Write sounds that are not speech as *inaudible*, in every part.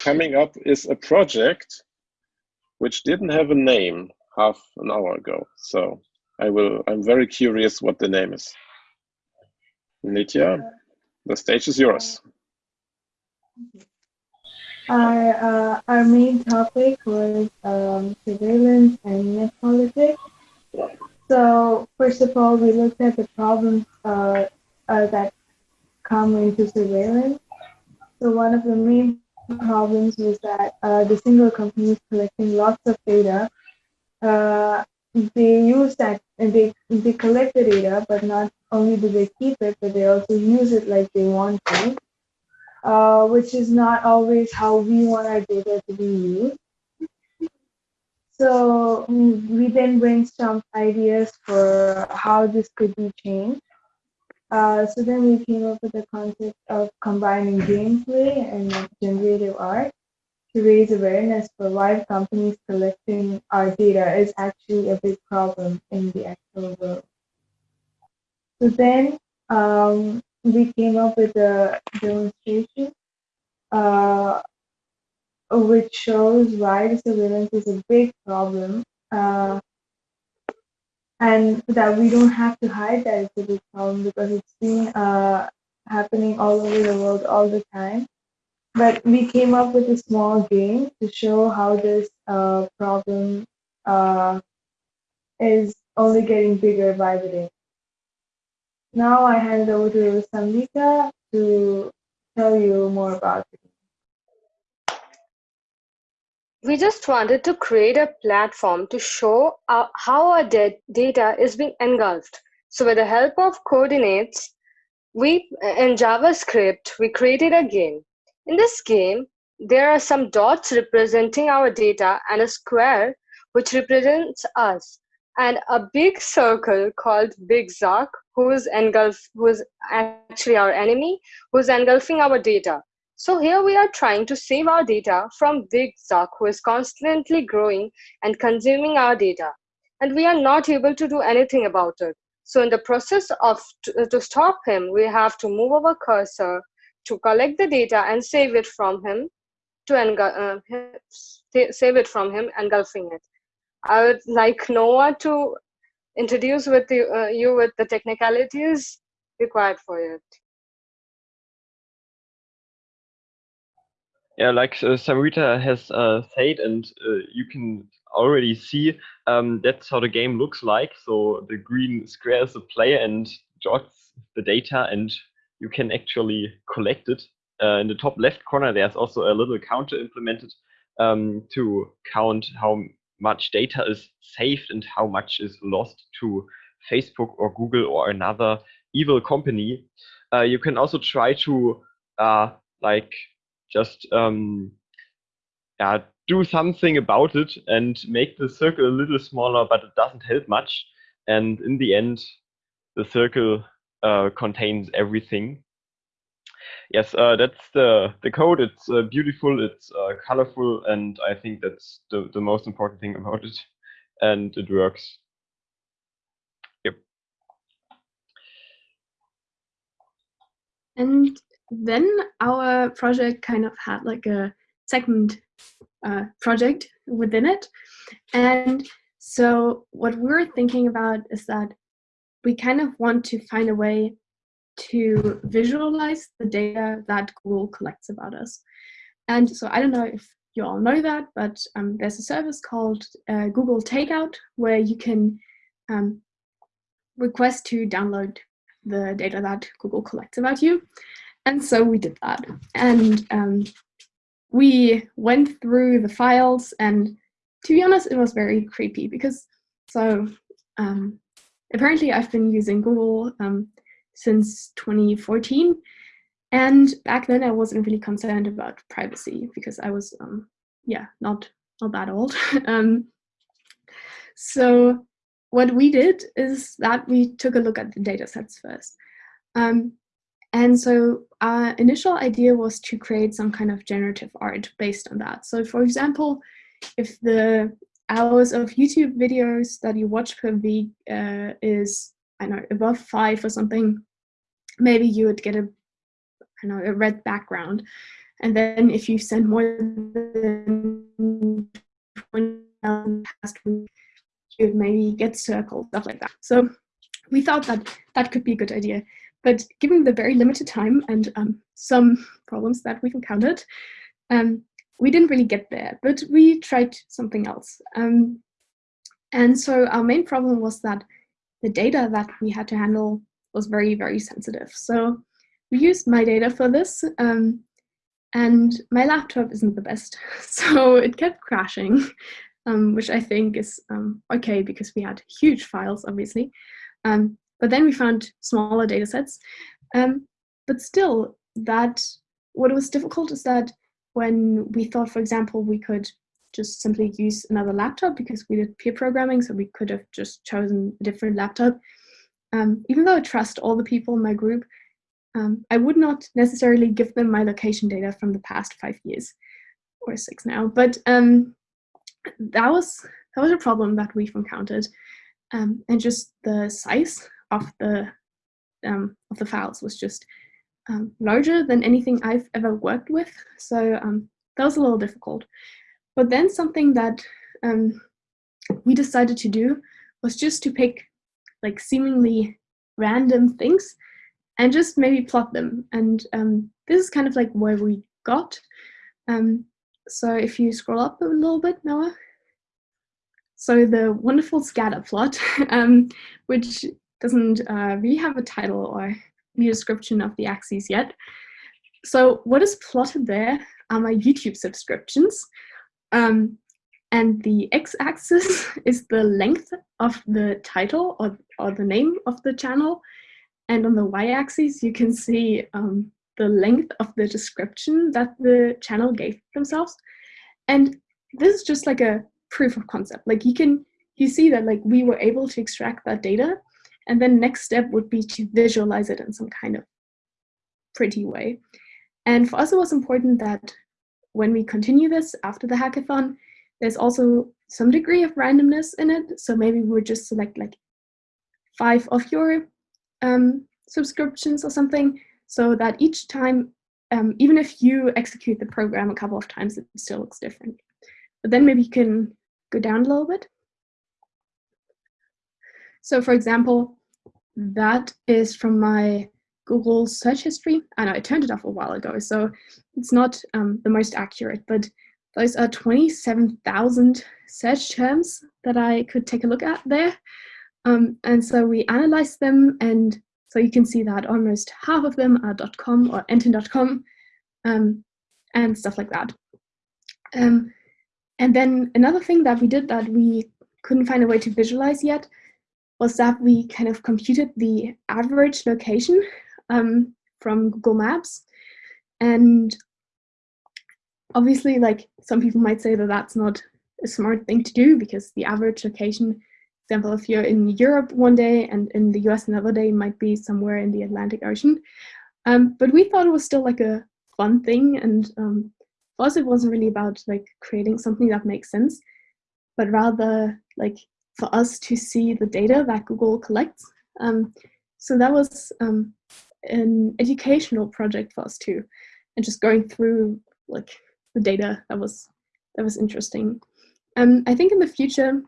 coming up is a project which didn't have a name half an hour ago. So I will, I'm very curious what the name is. Nitya, the stage is yours. Our, uh, our main topic was um, surveillance and net politics. So first of all, we looked at the problems uh, uh, that come into surveillance. So one of the main problems was that uh, the single companies collecting lots of data, uh, they use that and they, they collect the data, but not only do they keep it, but they also use it like they want to, uh, which is not always how we want our data to be used. So we then brainstormed ideas for how this could be changed. Uh, so then we came up with the concept of combining gameplay and generative art to raise awareness for why companies collecting our data is actually a big problem in the actual world. So then um, we came up with a demonstration uh, which shows why surveillance is a big problem uh, and that we don't have to hide that it's a big problem because it's been uh, happening all over the world all the time. But we came up with a small game to show how this uh, problem uh, is only getting bigger by the day. Now I hand it over to Samvika to tell you more about it. We just wanted to create a platform to show our, how our data is being engulfed. So with the help of coordinates, we in JavaScript, we created a game. In this game, there are some dots representing our data and a square which represents us and a big circle called Big Zuck, who is engulf, who is actually our enemy, who is engulfing our data. So here we are trying to save our data from Big Zuck, who is constantly growing and consuming our data. And we are not able to do anything about it. So in the process of to, to stop him, we have to move our cursor to collect the data and save it from him to uh, save it from him, engulfing it. I would like Noah to introduce with you, uh, you with the technicalities required for it. Yeah, like uh, Samrita has uh, said, and uh, you can already see um, that's how the game looks like. So the green square is the player and jots the data, and you can actually collect it. Uh, in the top left corner, there's also a little counter implemented um, to count how much data is saved and how much is lost to Facebook or Google or another evil company. Uh, you can also try to uh, like just um, yeah, do something about it and make the circle a little smaller, but it doesn't help much. And in the end, the circle uh, contains everything. Yes, uh, that's the, the code. It's uh, beautiful, it's uh, colorful, and I think that's the, the most important thing *laughs* about it. And it works. Yep. And then our project kind of had like a second uh, project within it. And so what we're thinking about is that we kind of want to find a way to visualize the data that Google collects about us. And so I don't know if you all know that, but um, there's a service called uh, Google Takeout where you can um, request to download the data that Google collects about you. And so we did that. And um, we went through the files and to be honest, it was very creepy because so um, apparently I've been using Google um, since 2014. And back then I wasn't really concerned about privacy because I was, um, yeah, not, not that old. *laughs* um, so what we did is that we took a look at the data sets first. And so our initial idea was to create some kind of generative art based on that. So for example, if the hours of YouTube videos that you watch per week uh, is, I don't know, above five or something, maybe you would get a, I know, a red background. and then if you send more than 20,000 past week, you maybe get circled, stuff like that. So we thought that that could be a good idea. But given the very limited time and um, some problems that we've encountered, um, we didn't really get there, but we tried something else. Um, and so our main problem was that the data that we had to handle was very, very sensitive. So we used my data for this, um, and my laptop isn't the best. *laughs* So it kept crashing, um, which I think is um, okay because we had huge files, obviously. But then we found smaller data sets. Um, but still, that what was difficult is that when we thought, for example, we could just simply use another laptop because we did peer programming, so we could have just chosen a different laptop. Um, even though I trust all the people in my group, um, I would not necessarily give them my location data from the past five years or six now. But um, that was that was a problem that we've encountered, um, and just the size of the um, of the files was just um, larger than anything I've ever worked with. So um, that was a little difficult. But then something that um, we decided to do was just to pick like seemingly random things and just maybe plot them. And um, this is kind of like where we got. Um, so if you scroll up a little bit, Noah. So the wonderful scatter plot, *laughs* um, which doesn't uh, really have a title or any description of the axes yet. So what is plotted there are my YouTube subscriptions. Um, and the x-axis *laughs* is the length of the title or, or the name of the channel. And on the y-axis, you can see um, the length of the description that the channel gave themselves. And this is just like a proof of concept. Like you can, you see that like we were able to extract that data and then next step would be to visualize it in some kind of pretty way. And for us, it was important that when we continue this after the hackathon, there's also some degree of randomness in it. So maybe we would just select like five of your um, subscriptions or something, so that each time, um, even if you execute the program a couple of times, it still looks different. But then maybe you can go down a little bit. So for example, that is from my Google search history. I know I turned it off a while ago, so it's not um, the most accurate, but those are 27,000 search terms that I could take a look at there. Um, and so we analyzed them, and so you can see that almost half of them are .com or enten.com um, and stuff like that. Um, and then another thing that we did that we couldn't find a way to visualize yet was that we kind of computed the average location um, from Google Maps. And obviously, like some people might say that that's not a smart thing to do because the average location, for example, if you're in Europe one day and in the US another day might be somewhere in the Atlantic Ocean. Um, but we thought it was still like a fun thing. And um, for us, it wasn't really about like creating something that makes sense, but rather like for us to see the data that Google collects. Um, so that was um, an educational project for us too, and just going through like the data that was that was interesting. Um, I think in the future,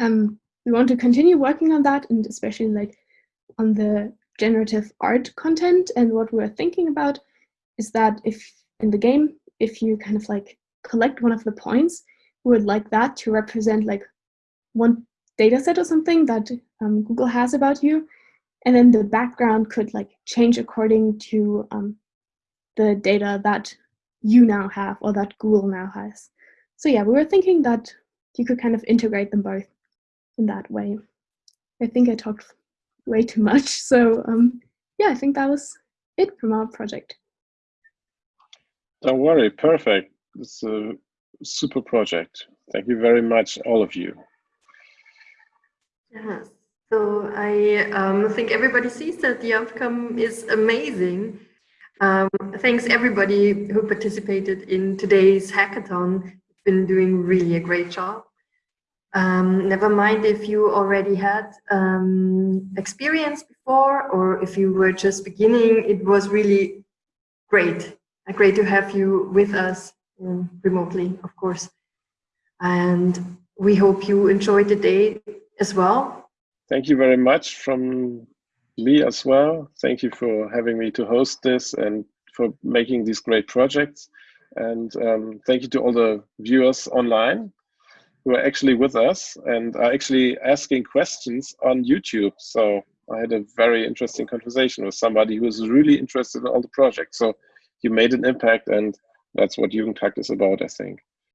um, we want to continue working on that, and especially like on the generative art content. And what we're thinking about is that if in the game, if you kind of like collect one of the points, we would like that to represent like one data set or something that um, Google has about you. And then the background could like change according to um, the data that you now have or that Google now has. So yeah, we were thinking that you could kind of integrate them both in that way. I think I talked way too much. So um, yeah, I think that was it from our project. Don't worry, perfect. It's a super project. Thank you very much, all of you. Yeah, so I um, think everybody sees that the outcome is amazing. Um, thanks everybody who participated in today's hackathon. You've Been doing really a great job. Um, never mind if you already had um, experience before or if you were just beginning, it was really great great to have you with us um, remotely, of course. And we hope you enjoyed the day as well. Thank you very much from me as well. Thank you for having me to host this and for making these great projects. And um, thank you to all the viewers online who are actually with us and are actually asking questions on YouTube. So I had a very interesting conversation with somebody who is really interested in all the projects. So you made an impact and that's what Jugend hackt is about, I think.